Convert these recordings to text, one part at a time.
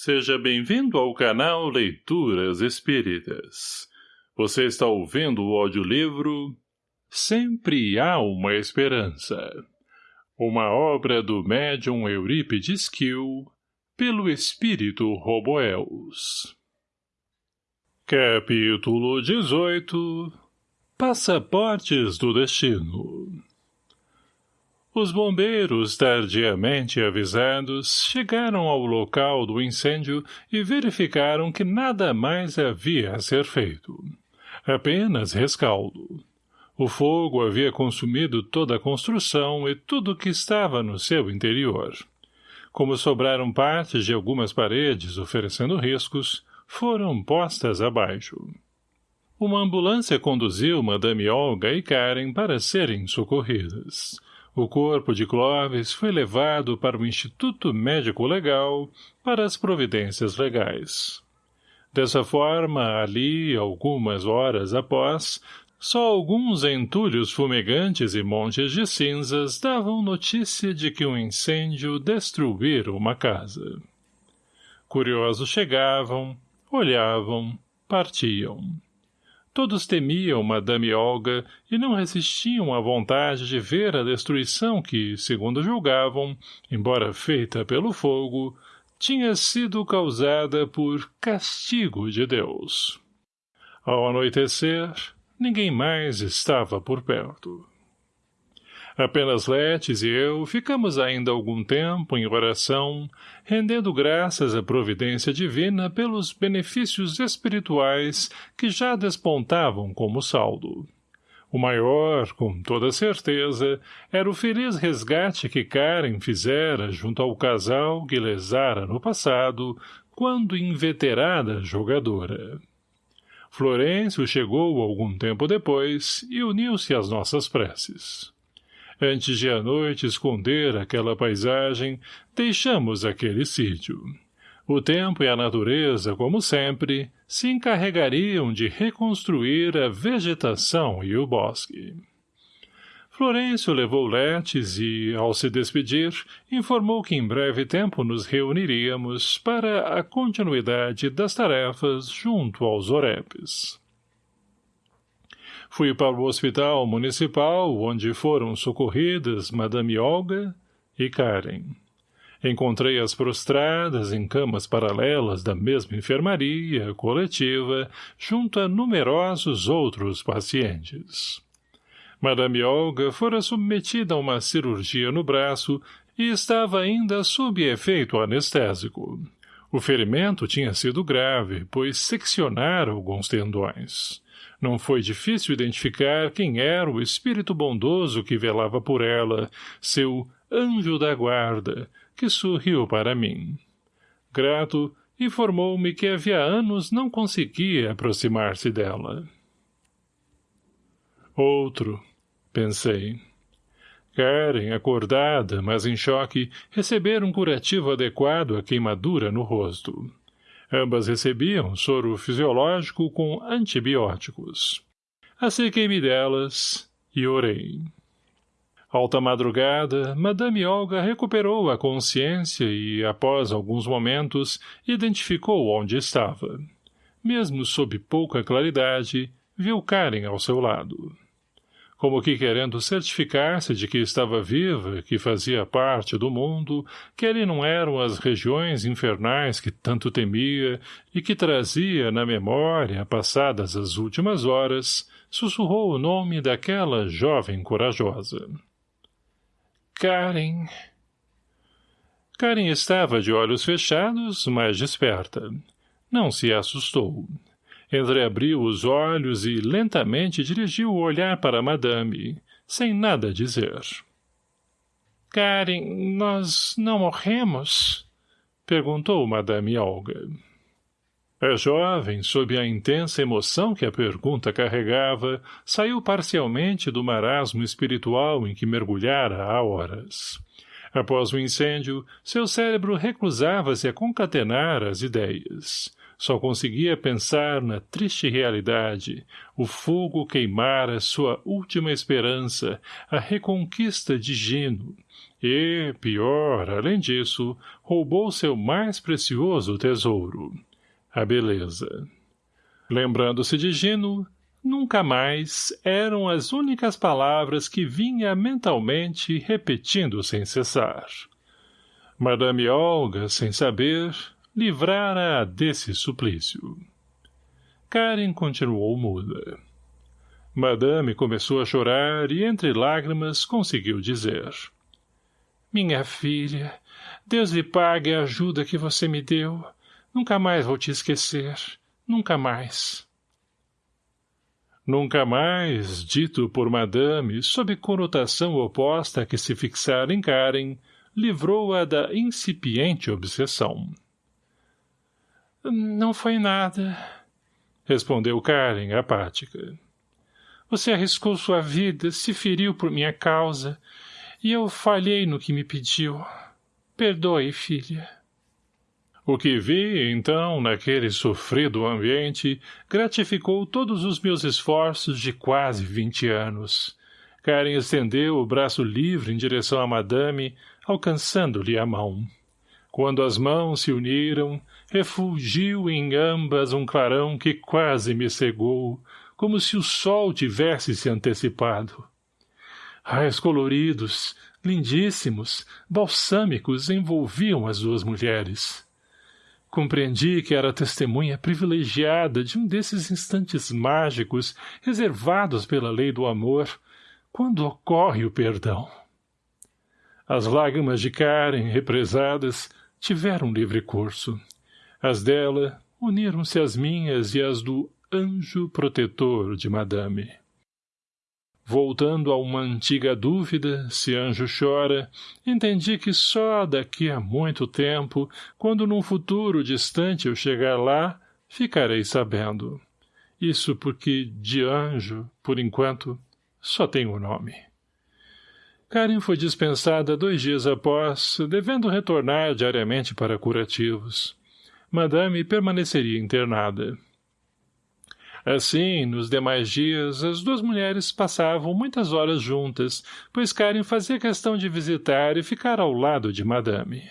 Seja bem-vindo ao canal Leituras Espíritas. Você está ouvindo o audiolivro Sempre Há Uma Esperança. Uma obra do médium Eurípides Kiel, pelo espírito Roboels. Capítulo 18 Passaportes do Destino os bombeiros, tardiamente avisados, chegaram ao local do incêndio e verificaram que nada mais havia a ser feito. Apenas rescaldo. O fogo havia consumido toda a construção e tudo que estava no seu interior. Como sobraram partes de algumas paredes oferecendo riscos, foram postas abaixo. Uma ambulância conduziu Madame Olga e Karen para serem socorridas. O corpo de Clóvis foi levado para o Instituto Médico Legal para as providências legais. Dessa forma, ali, algumas horas após, só alguns entulhos fumegantes e montes de cinzas davam notícia de que um incêndio destruíra uma casa. Curiosos chegavam, olhavam, partiam. Todos temiam Madame Olga e não resistiam à vontade de ver a destruição que, segundo julgavam, embora feita pelo fogo, tinha sido causada por castigo de Deus. Ao anoitecer, ninguém mais estava por perto. Apenas Letes e eu ficamos ainda algum tempo em oração, rendendo graças à providência divina pelos benefícios espirituais que já despontavam como saldo. O maior, com toda certeza, era o feliz resgate que Karen fizera junto ao casal que lesara no passado, quando inveterada jogadora. Florencio chegou algum tempo depois e uniu-se às nossas preces. Antes de a noite esconder aquela paisagem, deixamos aquele sítio. O tempo e a natureza, como sempre, se encarregariam de reconstruir a vegetação e o bosque. Florencio levou Letes e, ao se despedir, informou que em breve tempo nos reuniríamos para a continuidade das tarefas junto aos orepes. Fui para o hospital municipal, onde foram socorridas Madame Olga e Karen. Encontrei-as prostradas em camas paralelas da mesma enfermaria coletiva, junto a numerosos outros pacientes. Madame Olga fora submetida a uma cirurgia no braço e estava ainda sob efeito anestésico. O ferimento tinha sido grave, pois seccionara alguns tendões. Não foi difícil identificar quem era o espírito bondoso que velava por ela, seu anjo da guarda, que sorriu para mim. Grato, informou-me que havia anos não conseguia aproximar-se dela. Outro, pensei. Karen, acordada, mas em choque, recebera um curativo adequado à queimadura no rosto. Ambas recebiam soro fisiológico com antibióticos. Acerquei-me delas e orei. Alta madrugada, Madame Olga recuperou a consciência e, após alguns momentos, identificou onde estava. Mesmo sob pouca claridade, viu Karen ao seu lado como que querendo certificar-se de que estava viva, que fazia parte do mundo, que ali não eram as regiões infernais que tanto temia e que trazia na memória, passadas as últimas horas, sussurrou o nome daquela jovem corajosa. Karen... Karen estava de olhos fechados, mas desperta. Não se assustou. Entreabriu os olhos e lentamente dirigiu o olhar para Madame, sem nada dizer. — Karen, nós não morremos? — perguntou Madame Olga. A jovem, sob a intensa emoção que a pergunta carregava, saiu parcialmente do marasmo espiritual em que mergulhara há horas. Após o incêndio, seu cérebro recusava-se a concatenar as ideias. Só conseguia pensar na triste realidade, o fogo queimara sua última esperança, a reconquista de Gino, e, pior, além disso, roubou seu mais precioso tesouro, a beleza. Lembrando-se de Gino, nunca mais eram as únicas palavras que vinha mentalmente repetindo sem cessar. Madame Olga, sem saber, livrara-a desse suplício. Karen continuou muda. Madame começou a chorar e, entre lágrimas, conseguiu dizer. Minha filha, Deus lhe pague a ajuda que você me deu. Nunca mais vou te esquecer. Nunca mais. Nunca mais, dito por Madame, sob conotação oposta a que se fixara em Karen, livrou-a da incipiente obsessão. Não foi nada, respondeu Karen, apática. Você arriscou sua vida, se feriu por minha causa, e eu falhei no que me pediu. Perdoe, filha. O que vi, então, naquele sofrido ambiente, gratificou todos os meus esforços de quase vinte anos. Karen estendeu o braço livre em direção a madame, alcançando-lhe a mão. Quando as mãos se uniram, refulgiu em ambas um clarão que quase me cegou, como se o sol tivesse se antecipado. Raios coloridos, lindíssimos, balsâmicos envolviam as duas mulheres. Compreendi que era testemunha privilegiada de um desses instantes mágicos reservados pela lei do amor, quando ocorre o perdão. As lágrimas de Karen, represadas, tiveram livre curso. As dela uniram-se às minhas e às do anjo protetor de madame. Voltando a uma antiga dúvida, se anjo chora, entendi que só daqui a muito tempo, quando num futuro distante eu chegar lá, ficarei sabendo. Isso porque de anjo, por enquanto, só tenho o nome. Karen foi dispensada dois dias após, devendo retornar diariamente para curativos. Madame permaneceria internada. Assim, nos demais dias, as duas mulheres passavam muitas horas juntas, pois Karen fazia questão de visitar e ficar ao lado de Madame.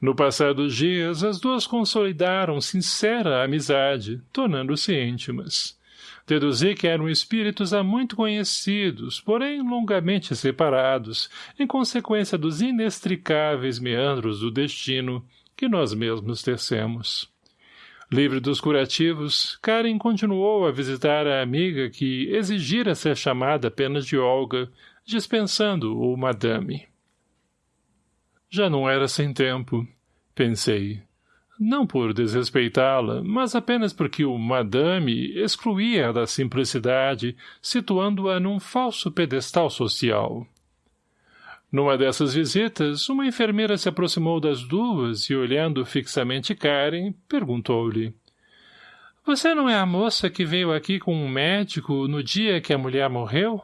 No passar dos dias, as duas consolidaram sincera amizade, tornando-se íntimas. Deduzi que eram espíritos há muito conhecidos, porém longamente separados, em consequência dos inextricáveis meandros do destino que nós mesmos tecemos. Livre dos curativos, Karen continuou a visitar a amiga que exigira ser chamada apenas de Olga, dispensando o madame. Já não era sem tempo, pensei não por desrespeitá-la, mas apenas porque o madame excluía da simplicidade, situando-a num falso pedestal social. Numa dessas visitas, uma enfermeira se aproximou das duas e, olhando fixamente Karen, perguntou-lhe. — Você não é a moça que veio aqui com um médico no dia que a mulher morreu?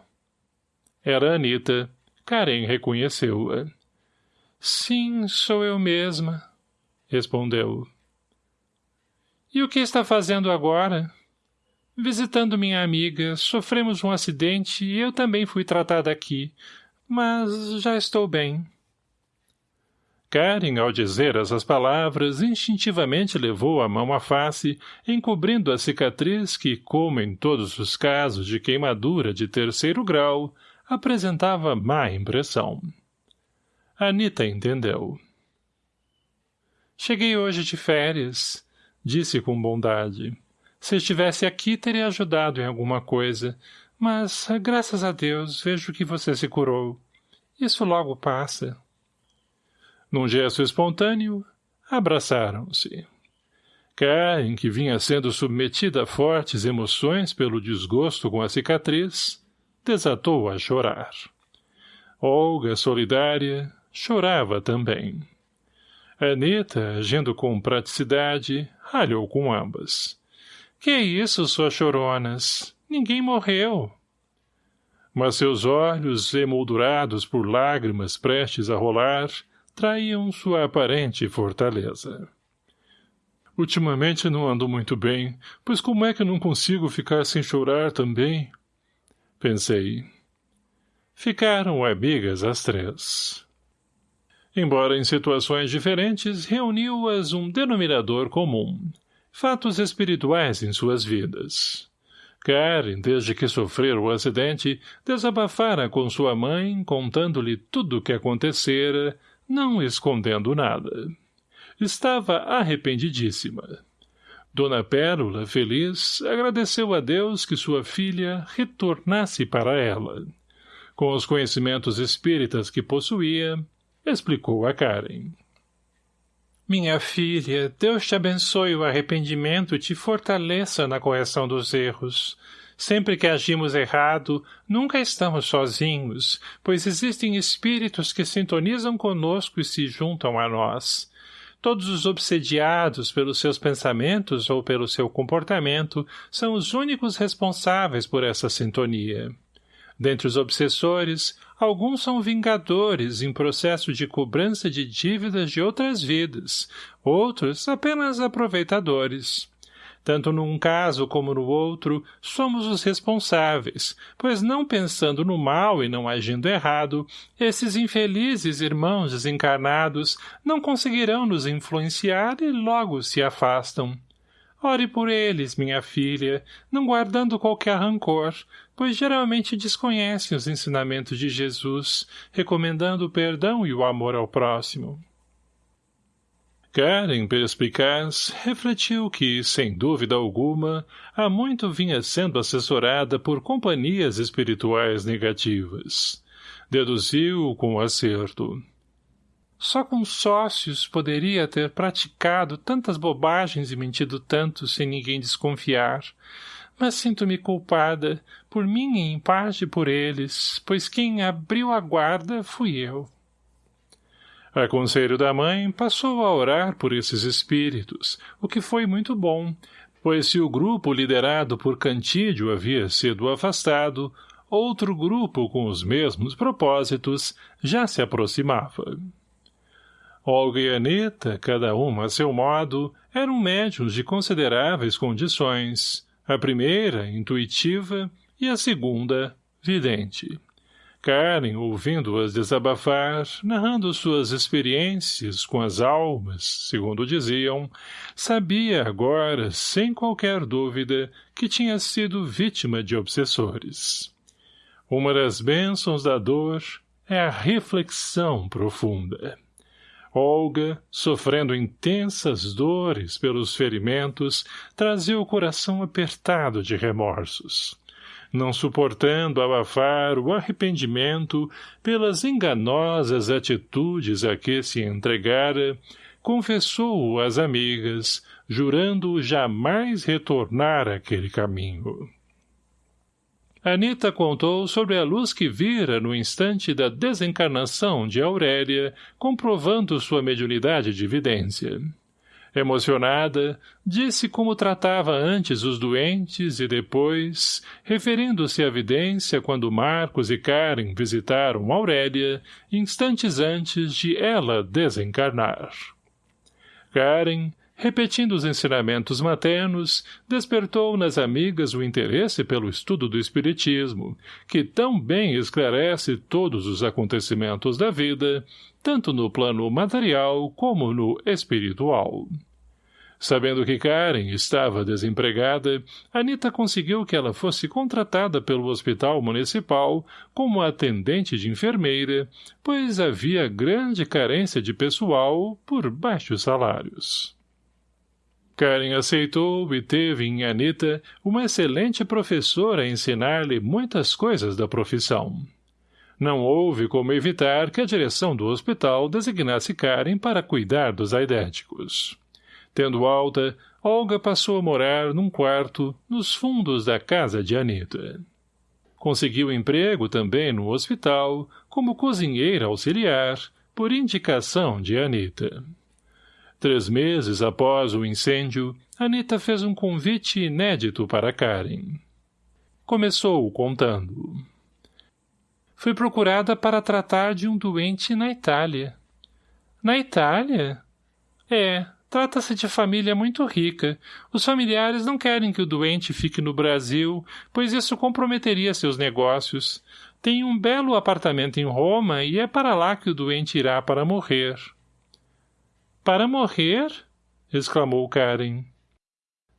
Era Anita. Karen reconheceu-a. — Sim, sou eu mesma, respondeu. E o que está fazendo agora? Visitando minha amiga, sofremos um acidente e eu também fui tratada aqui, mas já estou bem. Karen, ao dizer essas palavras, instintivamente levou a mão à face, encobrindo a cicatriz que, como em todos os casos de queimadura de terceiro grau, apresentava má impressão. Anita entendeu. Cheguei hoje de férias, disse com bondade. Se estivesse aqui, teria ajudado em alguma coisa, mas, graças a Deus, vejo que você se curou. Isso logo passa. Num gesto espontâneo, abraçaram-se. Karen, que vinha sendo submetida a fortes emoções pelo desgosto com a cicatriz, desatou a chorar. Olga, solidária, chorava também. Anita, agindo com praticidade, ralhou com ambas. — Que isso, suas choronas? Ninguém morreu. Mas seus olhos, emoldurados por lágrimas prestes a rolar, traíam sua aparente fortaleza. Ultimamente não ando muito bem, pois como é que não consigo ficar sem chorar também? Pensei. Ficaram amigas as três. Embora em situações diferentes, reuniu-as um denominador comum. Fatos espirituais em suas vidas. Karen, desde que sofrera o acidente, desabafara com sua mãe, contando-lhe tudo o que acontecera, não escondendo nada. Estava arrependidíssima. Dona Pérola, feliz, agradeceu a Deus que sua filha retornasse para ela. Com os conhecimentos espíritas que possuía, explicou a Karen. Minha filha, Deus te abençoe o arrependimento e te fortaleça na correção dos erros. Sempre que agimos errado, nunca estamos sozinhos, pois existem espíritos que sintonizam conosco e se juntam a nós. Todos os obsediados pelos seus pensamentos ou pelo seu comportamento são os únicos responsáveis por essa sintonia. Dentre os obsessores, alguns são vingadores em processo de cobrança de dívidas de outras vidas, outros apenas aproveitadores. Tanto num caso como no outro, somos os responsáveis, pois não pensando no mal e não agindo errado, esses infelizes irmãos desencarnados não conseguirão nos influenciar e logo se afastam. Ore por eles, minha filha, não guardando qualquer rancor, pois geralmente desconhecem os ensinamentos de Jesus, recomendando o perdão e o amor ao próximo. Karen, perspicaz, refletiu que, sem dúvida alguma, há muito vinha sendo assessorada por companhias espirituais negativas. Deduziu com acerto. Só com sócios poderia ter praticado tantas bobagens e mentido tanto sem ninguém desconfiar. Mas sinto-me culpada, por mim e em parte por eles, pois quem abriu a guarda fui eu. A conselho da mãe, passou a orar por esses espíritos, o que foi muito bom, pois se o grupo liderado por Cantídio havia sido afastado, outro grupo com os mesmos propósitos já se aproximava. Olga e Anita, cada uma a seu modo, eram médiums de consideráveis condições, a primeira, intuitiva, e a segunda, vidente. Karen, ouvindo-as desabafar, narrando suas experiências com as almas, segundo diziam, sabia agora, sem qualquer dúvida, que tinha sido vítima de obsessores. Uma das bênçãos da dor é a reflexão profunda. Olga, sofrendo intensas dores pelos ferimentos, trazia o coração apertado de remorsos. Não suportando abafar o arrependimento pelas enganosas atitudes a que se entregara, confessou-o às amigas, jurando jamais retornar àquele caminho. Anita contou sobre a luz que vira no instante da desencarnação de Aurélia, comprovando sua mediunidade de vidência. Emocionada, disse como tratava antes os doentes e depois, referindo-se à vidência quando Marcos e Karen visitaram Aurélia, instantes antes de ela desencarnar. Karen, repetindo os ensinamentos maternos, despertou nas amigas o interesse pelo estudo do espiritismo, que tão bem esclarece todos os acontecimentos da vida, tanto no plano material como no espiritual. Sabendo que Karen estava desempregada, Anita conseguiu que ela fosse contratada pelo hospital municipal como atendente de enfermeira, pois havia grande carência de pessoal por baixos salários. Karen aceitou e teve em Anita uma excelente professora a ensinar-lhe muitas coisas da profissão. Não houve como evitar que a direção do hospital designasse Karen para cuidar dos aidéticos. Tendo alta, Olga passou a morar num quarto nos fundos da casa de Anita. Conseguiu emprego também no hospital, como cozinheira auxiliar, por indicação de Anita. Três meses após o incêndio, Anita fez um convite inédito para Karen. Começou contando. Fui procurada para tratar de um doente na Itália. Na Itália? É, Trata-se de família muito rica. Os familiares não querem que o doente fique no Brasil, pois isso comprometeria seus negócios. Tem um belo apartamento em Roma e é para lá que o doente irá para morrer. Para morrer? exclamou Karen.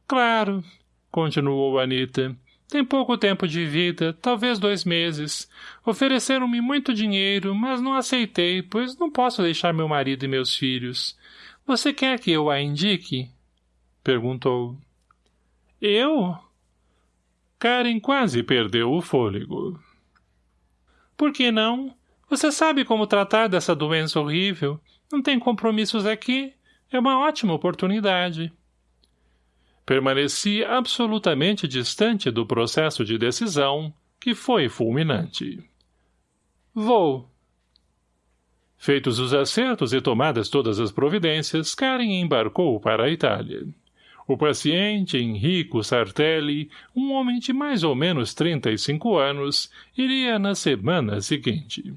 Claro, continuou Anita. Tem pouco tempo de vida, talvez dois meses. Ofereceram-me muito dinheiro, mas não aceitei, pois não posso deixar meu marido e meus filhos. Você quer que eu a indique? Perguntou. Eu? Karen quase perdeu o fôlego. Por que não? Você sabe como tratar dessa doença horrível. Não tem compromissos aqui. É uma ótima oportunidade. Permaneci absolutamente distante do processo de decisão, que foi fulminante. Vou. Feitos os acertos e tomadas todas as providências, Karen embarcou para a Itália. O paciente Enrico Sartelli, um homem de mais ou menos 35 anos, iria na semana seguinte.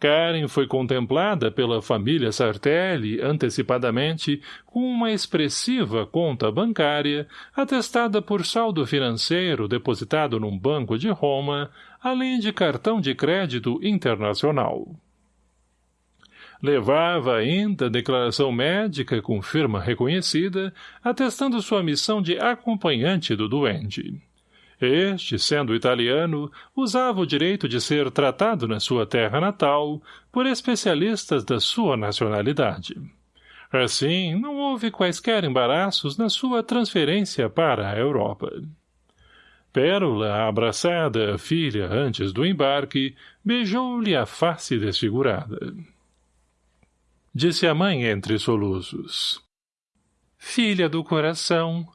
Karen foi contemplada pela família Sartelli antecipadamente com uma expressiva conta bancária, atestada por saldo financeiro depositado num banco de Roma, além de cartão de crédito internacional. Levava ainda declaração médica com firma reconhecida, atestando sua missão de acompanhante do doente. Este, sendo italiano, usava o direito de ser tratado na sua terra natal por especialistas da sua nacionalidade. Assim, não houve quaisquer embaraços na sua transferência para a Europa. Pérola, abraçada à filha antes do embarque, beijou-lhe a face desfigurada. Disse a mãe entre soluços. Filha do coração,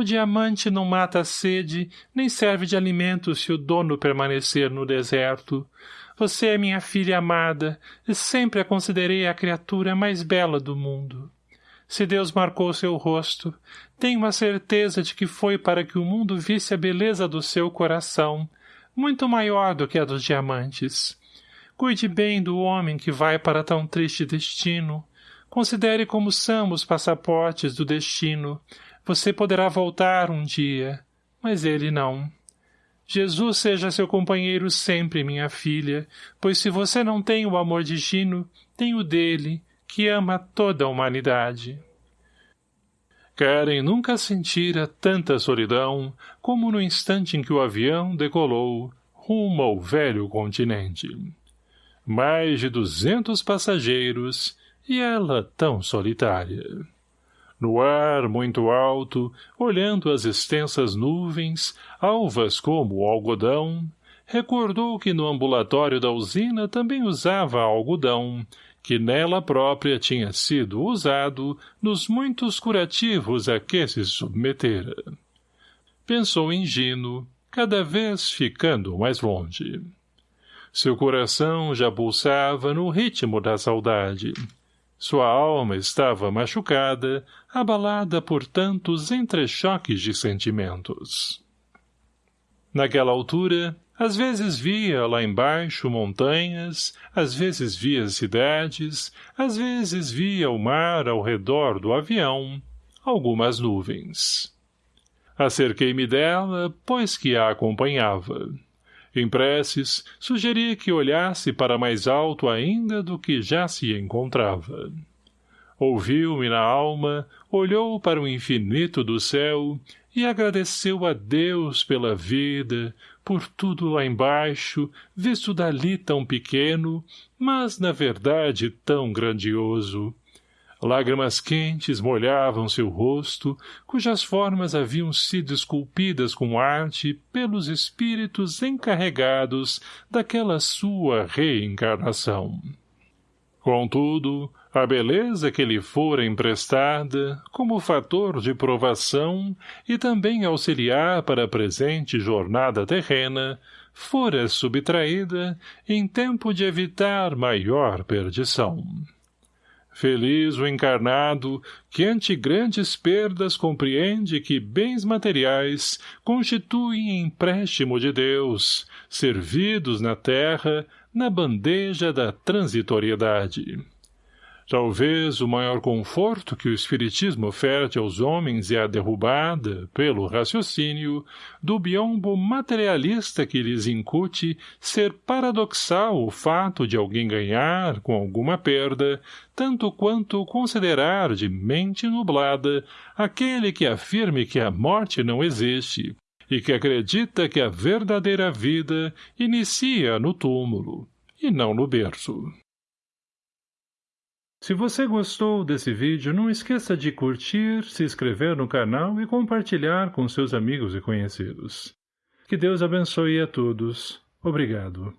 o diamante não mata a sede, nem serve de alimento se o dono permanecer no deserto. Você é minha filha amada, e sempre a considerei a criatura mais bela do mundo. Se Deus marcou seu rosto, tenho a certeza de que foi para que o mundo visse a beleza do seu coração, muito maior do que a dos diamantes. Cuide bem do homem que vai para tão triste destino. Considere como são os passaportes do destino, você poderá voltar um dia, mas ele não. Jesus seja seu companheiro sempre, minha filha, pois se você não tem o amor de Gino, tem o dele, que ama toda a humanidade. Karen nunca sentira tanta solidão como no instante em que o avião decolou rumo ao velho continente. Mais de duzentos passageiros e ela tão solitária. No ar, muito alto, olhando as extensas nuvens, alvas como o algodão, recordou que no ambulatório da usina também usava algodão, que nela própria tinha sido usado nos muitos curativos a que se submetera. Pensou em Gino, cada vez ficando mais longe. Seu coração já pulsava no ritmo da saudade. Sua alma estava machucada, abalada por tantos entrechoques de sentimentos. Naquela altura, às vezes via lá embaixo montanhas, às vezes via cidades, às vezes via o mar ao redor do avião, algumas nuvens. Acerquei-me dela, pois que a acompanhava. Em preces, sugeri que olhasse para mais alto ainda do que já se encontrava. Ouviu-me na alma, olhou para o infinito do céu e agradeceu a Deus pela vida, por tudo lá embaixo, visto dali tão pequeno, mas, na verdade, tão grandioso, Lágrimas quentes molhavam seu rosto, cujas formas haviam sido esculpidas com arte pelos espíritos encarregados daquela sua reencarnação. Contudo, a beleza que lhe fora emprestada, como fator de provação e também auxiliar para a presente jornada terrena, fora subtraída em tempo de evitar maior perdição. Feliz o encarnado que ante grandes perdas compreende que bens materiais constituem empréstimo de Deus, servidos na terra, na bandeja da transitoriedade. Talvez o maior conforto que o Espiritismo oferte aos homens é a derrubada, pelo raciocínio, do biombo materialista que lhes incute ser paradoxal o fato de alguém ganhar, com alguma perda, tanto quanto considerar de mente nublada aquele que afirme que a morte não existe e que acredita que a verdadeira vida inicia no túmulo, e não no berço. Se você gostou desse vídeo, não esqueça de curtir, se inscrever no canal e compartilhar com seus amigos e conhecidos. Que Deus abençoe a todos. Obrigado.